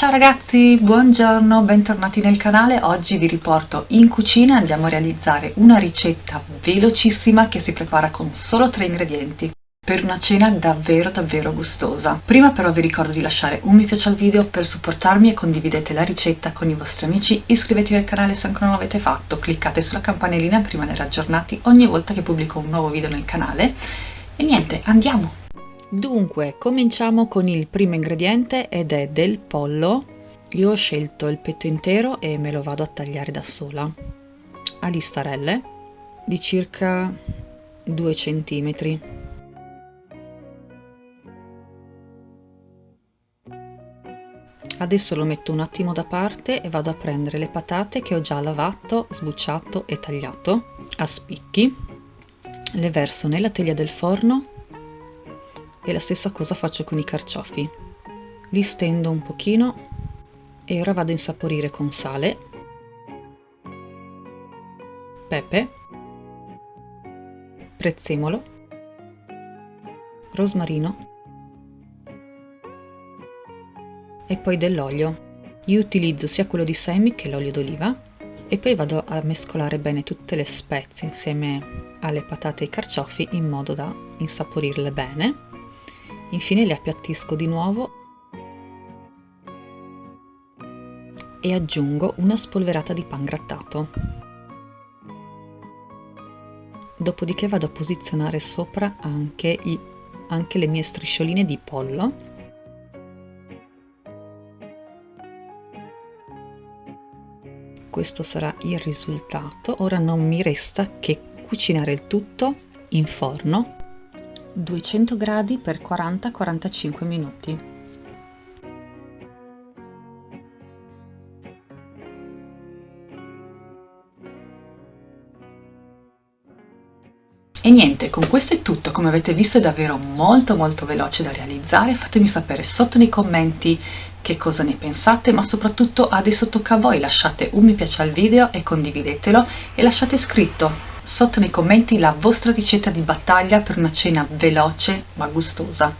Ciao ragazzi, buongiorno, bentornati nel canale. Oggi vi riporto in cucina, andiamo a realizzare una ricetta velocissima che si prepara con solo tre ingredienti per una cena davvero davvero gustosa. Prima però vi ricordo di lasciare un mi piace al video per supportarmi e condividete la ricetta con i vostri amici, iscrivetevi al canale se ancora non l'avete fatto, cliccate sulla campanellina per rimanere aggiornati ogni volta che pubblico un nuovo video nel canale e niente, andiamo! Dunque, cominciamo con il primo ingrediente ed è del pollo. Io ho scelto il petto intero e me lo vado a tagliare da sola a listarelle di circa 2 cm. Adesso lo metto un attimo da parte e vado a prendere le patate che ho già lavato, sbucciato e tagliato a spicchi. Le verso nella teglia del forno e la stessa cosa faccio con i carciofi. Li stendo un pochino e ora vado a insaporire con sale pepe prezzemolo rosmarino e poi dell'olio. Io utilizzo sia quello di semi che l'olio d'oliva e poi vado a mescolare bene tutte le spezie insieme alle patate e ai carciofi in modo da insaporirle bene infine le appiattisco di nuovo e aggiungo una spolverata di pan grattato. Dopodiché vado a posizionare sopra anche, i, anche le mie striscioline di pollo. Questo sarà il risultato. Ora non mi resta che cucinare il tutto in forno 200 gradi per 40-45 minuti. E niente, con questo è tutto, come avete visto è davvero molto molto veloce da realizzare, fatemi sapere sotto nei commenti che cosa ne pensate, ma soprattutto adesso tocca a voi, lasciate un mi piace al video e condividetelo e lasciate scritto sotto nei commenti la vostra ricetta di battaglia per una cena veloce ma gustosa.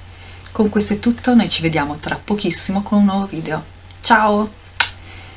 Con questo è tutto, noi ci vediamo tra pochissimo con un nuovo video. Ciao!